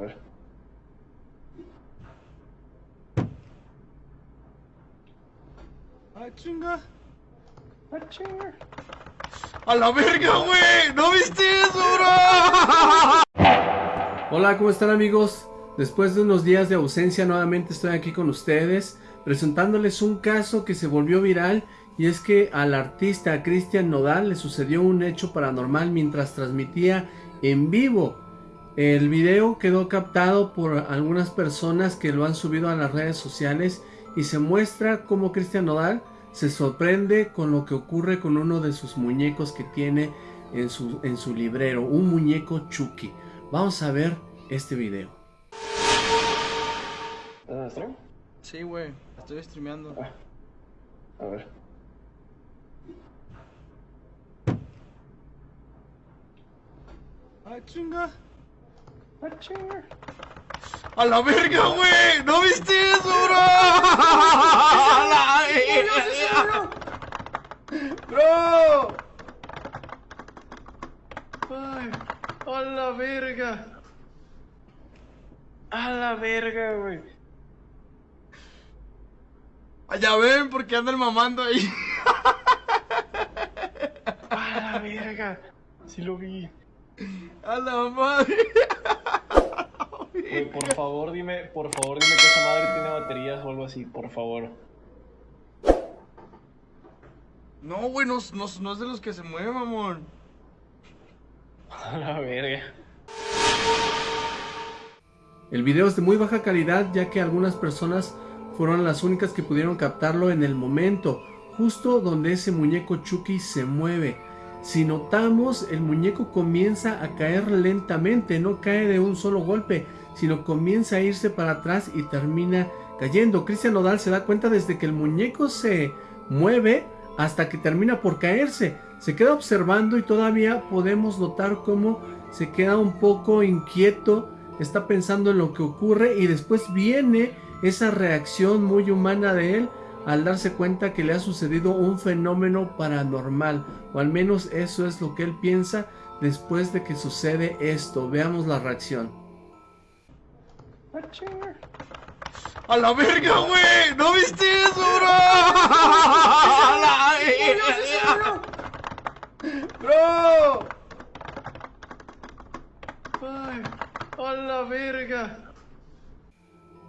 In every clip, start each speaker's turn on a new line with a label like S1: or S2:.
S1: A ver.
S2: Ah, chinga.
S1: Ah, chinga.
S2: A la verga, güey. ¿No viste eso, bro?
S3: Hola, ¿cómo están amigos? Después de unos días de ausencia nuevamente estoy aquí con ustedes presentándoles un caso que se volvió viral y es que al artista Cristian Nodal le sucedió un hecho paranormal mientras transmitía en vivo. El video quedó captado por algunas personas que lo han subido a las redes sociales y se muestra cómo Cristian Nodal se sorprende con lo que ocurre con uno de sus muñecos que tiene en su, en su librero, un muñeco Chucky. Vamos a ver este video.
S1: ¿Estás en stream?
S2: Sí, güey. Estoy streameando.
S1: A ver.
S2: Ah, chinga.
S1: Ah.
S2: A la verga, güey. ¿No viste eso, bro? A la verga. Bro.
S1: Ay, a la verga. A la verga, güey.
S2: Allá ven, porque andan mamando ahí.
S1: A la verga. Sí lo vi.
S2: A la madre.
S1: Güey, por favor dime, por favor dime que esa madre tiene baterías o algo así, por favor.
S2: No, güey, no, no, no es de los que se mueven, amor.
S1: A la verga.
S3: El video es de muy baja calidad ya que algunas personas fueron las únicas que pudieron captarlo en el momento, justo donde ese muñeco Chucky se mueve. Si notamos, el muñeco comienza a caer lentamente, no cae de un solo golpe, sino comienza a irse para atrás y termina cayendo. Cristian Nodal se da cuenta desde que el muñeco se mueve hasta que termina por caerse. Se queda observando y todavía podemos notar cómo se queda un poco inquieto, está pensando en lo que ocurre y después viene esa reacción muy humana de él al darse cuenta que le ha sucedido un fenómeno paranormal, o al menos eso es lo que él piensa después de que sucede esto. Veamos la reacción.
S2: A la verga, güey. ¿No viste eso, bro? A la. Bro.
S1: A la verga.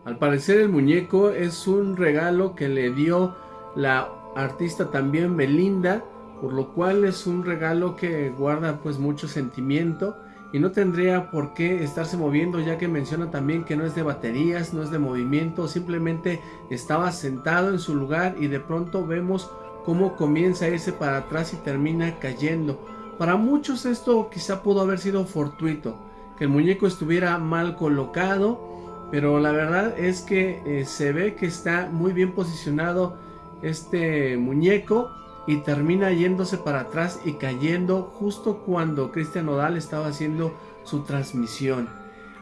S3: Al parecer el muñeco es un regalo que le dio la artista también Belinda, por lo cual es un regalo que guarda pues mucho sentimiento y no tendría por qué estarse moviendo ya que menciona también que no es de baterías, no es de movimiento, simplemente estaba sentado en su lugar y de pronto vemos cómo comienza a irse para atrás y termina cayendo. Para muchos esto quizá pudo haber sido fortuito, que el muñeco estuviera mal colocado, pero la verdad es que eh, se ve que está muy bien posicionado este muñeco y termina yéndose para atrás y cayendo justo cuando Cristian Nodal estaba haciendo su transmisión.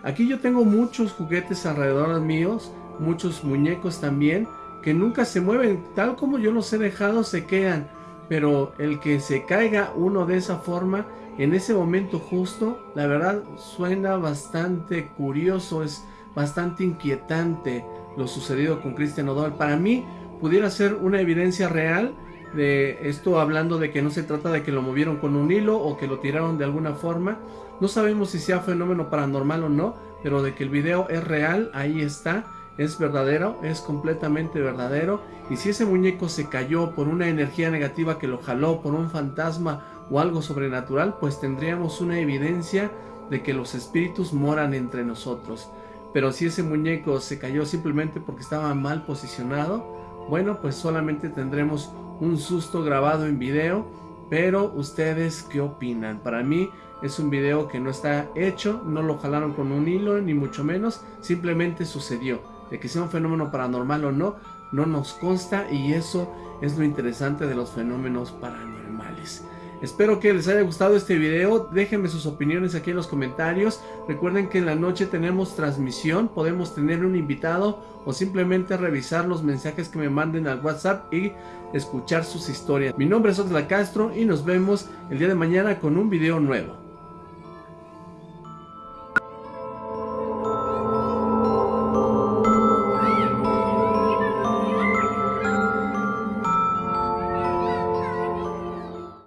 S3: Aquí yo tengo muchos juguetes alrededor míos, muchos muñecos también, que nunca se mueven, tal como yo los he dejado se quedan, pero el que se caiga uno de esa forma, en ese momento justo, la verdad suena bastante curioso, es bastante inquietante lo sucedido con Cristian Nodal. Para mí pudiera ser una evidencia real de esto hablando de que no se trata de que lo movieron con un hilo o que lo tiraron de alguna forma. No sabemos si sea fenómeno paranormal o no, pero de que el video es real, ahí está, es verdadero, es completamente verdadero. Y si ese muñeco se cayó por una energía negativa que lo jaló, por un fantasma o algo sobrenatural, pues tendríamos una evidencia de que los espíritus moran entre nosotros. Pero si ese muñeco se cayó simplemente porque estaba mal posicionado, bueno, pues solamente tendremos un susto grabado en video, pero ustedes qué opinan? Para mí es un video que no está hecho, no lo jalaron con un hilo, ni mucho menos, simplemente sucedió. De que sea un fenómeno paranormal o no, no nos consta y eso es lo interesante de los fenómenos paranormales. Espero que les haya gustado este video, déjenme sus opiniones aquí en los comentarios. Recuerden que en la noche tenemos transmisión, podemos tener un invitado o simplemente revisar los mensajes que me manden al WhatsApp y escuchar sus historias. Mi nombre es Oxla Castro y nos vemos el día de mañana con un video nuevo.